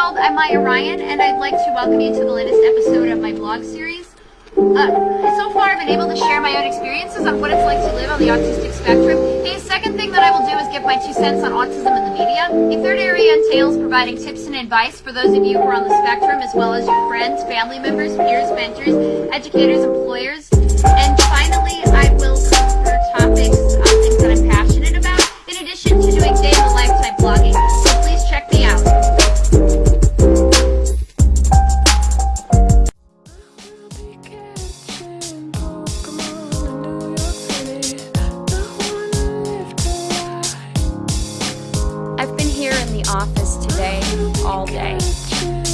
world, I'm Maya Ryan, and I'd like to welcome you to the latest episode of my blog series. Uh, so far, I've been able to share my own experiences on what it's like to live on the autistic spectrum. The second thing that I will do is give my two cents on autism in the media. The third area entails providing tips and advice for those of you who are on the spectrum, as well as your friends, family members, peers, mentors, educators, employers. And finally, I will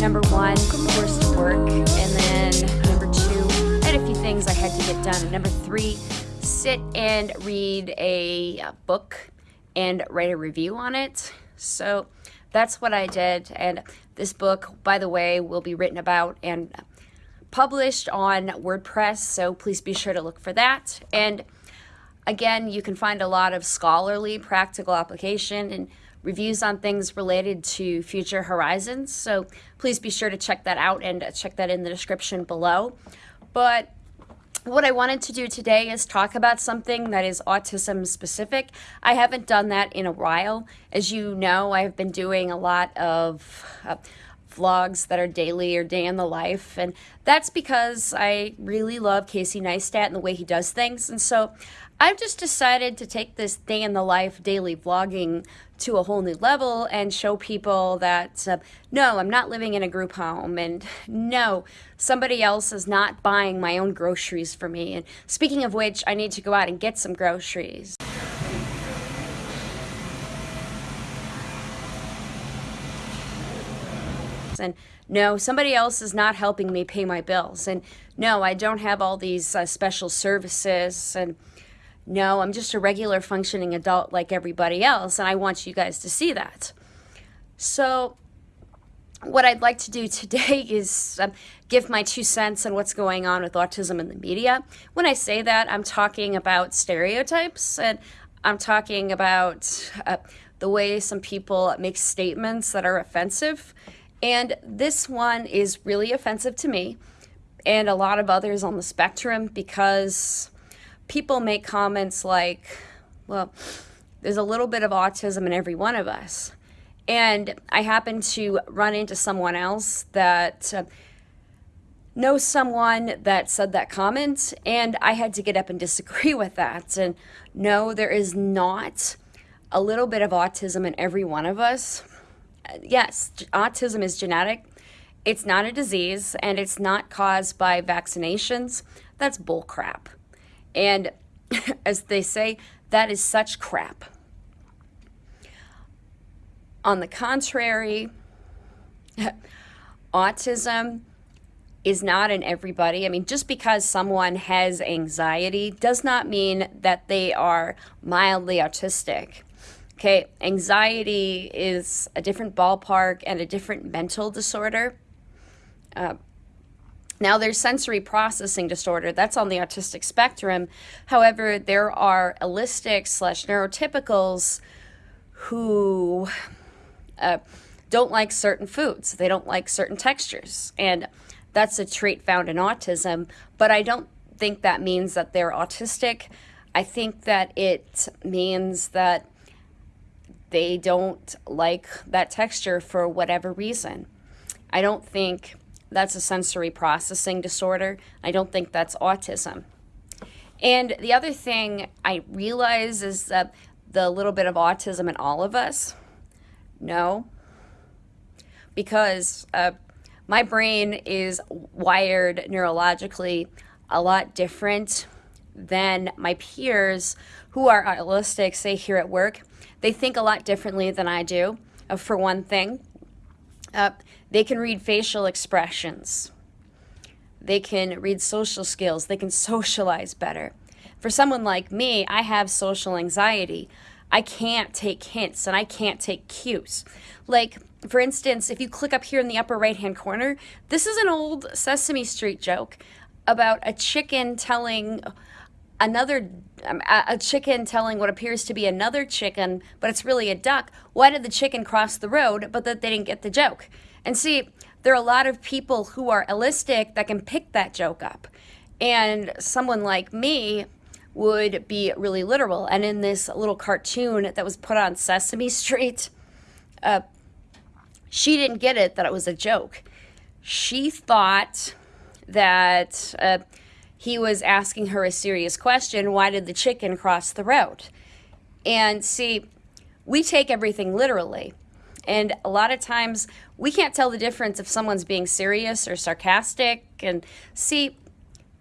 Number one, to work, and then number two, I had a few things I had to get done. Number three, sit and read a uh, book and write a review on it. So that's what I did. And this book, by the way, will be written about and published on WordPress. So please be sure to look for that. And again, you can find a lot of scholarly practical application and reviews on things related to Future Horizons. So please be sure to check that out and check that in the description below. But what I wanted to do today is talk about something that is autism specific. I haven't done that in a while. As you know, I've been doing a lot of uh, vlogs that are daily or day in the life, and that's because I really love Casey Neistat and the way he does things. And so I've just decided to take this day in the life daily vlogging to a whole new level and show people that uh, no, I'm not living in a group home, and no, somebody else is not buying my own groceries for me. And speaking of which, I need to go out and get some groceries. And no, somebody else is not helping me pay my bills, and no, I don't have all these uh, special services, and no, I'm just a regular functioning adult like everybody else, and I want you guys to see that. So, what I'd like to do today is um, give my two cents on what's going on with autism in the media. When I say that, I'm talking about stereotypes, and I'm talking about uh, the way some people make statements that are offensive. And this one is really offensive to me and a lot of others on the spectrum because people make comments like, well, there's a little bit of autism in every one of us. And I happen to run into someone else that uh, knows someone that said that comment, and I had to get up and disagree with that. And no, there is not a little bit of autism in every one of us. Yes, autism is genetic. It's not a disease, and it's not caused by vaccinations. That's bullcrap. And as they say, that is such crap. On the contrary, autism is not in everybody. I mean, just because someone has anxiety does not mean that they are mildly autistic. Okay, anxiety is a different ballpark and a different mental disorder. Uh, now, there's sensory processing disorder. That's on the autistic spectrum. However, there are allistic slash neurotypicals who uh, don't like certain foods. They don't like certain textures. And that's a trait found in autism. But I don't think that means that they're autistic. I think that it means that they don't like that texture for whatever reason. I don't think that's a sensory processing disorder. I don't think that's autism. And the other thing I realize is that the little bit of autism in all of us. No. Because uh, my brain is wired neurologically a lot different than my peers who are autistic, say here at work. They think a lot differently than I do, uh, for one thing. Uh, they can read facial expressions. They can read social skills. They can socialize better. For someone like me, I have social anxiety. I can't take hints and I can't take cues. Like, for instance, if you click up here in the upper right hand corner, this is an old Sesame Street joke about a chicken telling another um, a chicken telling what appears to be another chicken, but it's really a duck. Why did the chicken cross the road, but that they didn't get the joke? And see, there are a lot of people who are allistic that can pick that joke up. And someone like me would be really literal. And in this little cartoon that was put on Sesame Street, uh, she didn't get it that it was a joke. She thought that uh, he was asking her a serious question why did the chicken cross the road? And see, we take everything literally. And a lot of times we can't tell the difference if someone's being serious or sarcastic. And see,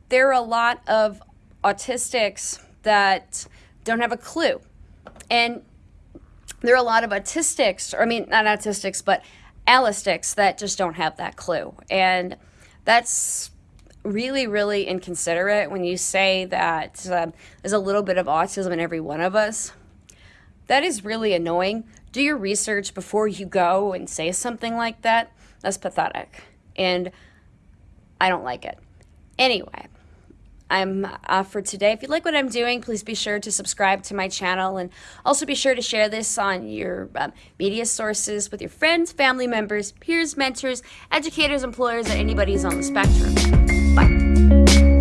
there are a lot of autistics that don't have a clue. And there are a lot of autistics, or I mean, not autistics, but allistics that just don't have that clue. And that's really, really inconsiderate when you say that um, there's a little bit of autism in every one of us. That is really annoying. Do your research before you go and say something like that. That's pathetic. And I don't like it. Anyway, I'm off for today. If you like what I'm doing, please be sure to subscribe to my channel and also be sure to share this on your um, media sources with your friends, family members, peers, mentors, educators, employers, and anybody who's on the spectrum. 拜。